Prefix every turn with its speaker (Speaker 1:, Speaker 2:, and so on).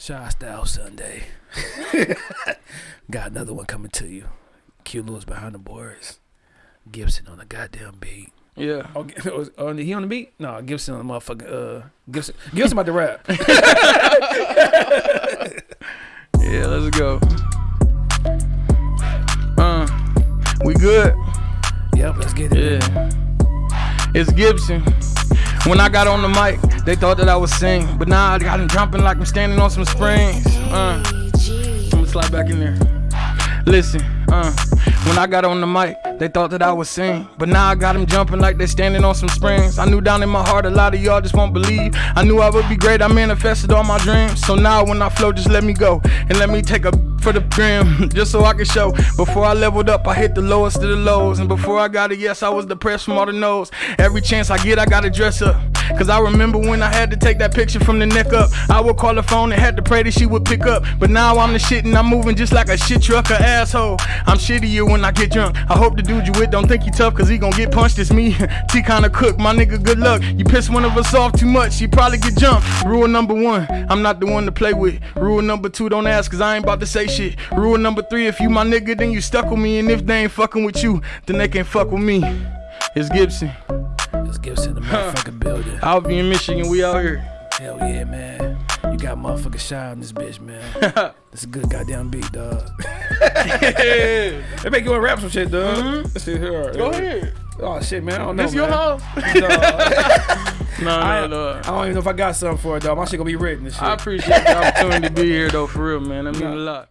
Speaker 1: Shy Style Sunday. Got another one coming to you. Q Lewis behind the boards. Gibson on the goddamn beat.
Speaker 2: Yeah.
Speaker 1: Oh, G- oh, he on the beat? No, Gibson on the motherfucking uh Gibson Gibson about to rap.
Speaker 2: Yeah, let's go. Uh, we good?
Speaker 1: yep, let's get it.
Speaker 2: Yeah. It's Gibson. When I got on the mic, they thought that I was sing, but now I got them jumping like I'm standing on some springs. Uh, I'm gonna slide back in there. Listen, uh, when I got on the mic, they thought that I was sing, but now I got them jumping like they standing on some springs. I knew down in my heart a lot of y'all just won't believe. I knew I would be great, I manifested all my dreams. So now when I flow, just let me go and let me take a for the brim, just so I can show. Before I leveled up, I hit the lowest of the lows, and before I got a yes, I was depressed from all the no's. Every chance I get, I gotta dress up. Cause I remember when I had to take that picture from the neck up. I would call the phone and had to pray that she would pick up. But now I'm the shit and I'm moving just like a shit truck, a asshole. I'm shittier when I get drunk. I hope the dude you with don't think he tough cause he gon' get punched. It's me. T kinda cook, my nigga, good luck. You piss one of us off too much, she probably get jumped. Rule number one, I'm not the one to play with. Rule number two, don't ask cause I ain't about to say shit. Rule number three, if you my nigga, then you stuck with me. And if they ain't fucking with you, then they can't fuck with me. It's Gibson.
Speaker 1: It's Gibson in the motherfucking building.
Speaker 2: Alvin in Michigan, we out here.
Speaker 1: Hell yeah, man. You got motherfucking shy on this bitch, man. This a good goddamn beat, dog. They make you wanna rap some shit, dog. Mm-hmm. Let's see here.
Speaker 2: Go ahead.
Speaker 1: Oh shit, man. I don't know.
Speaker 2: This your
Speaker 1: man.
Speaker 2: house? No,
Speaker 1: I,
Speaker 2: no, no.
Speaker 1: I don't even know if I got something for it, dog. My shit gonna be written and shit.
Speaker 2: I appreciate the opportunity to be here though, for real, man. That mean a lot.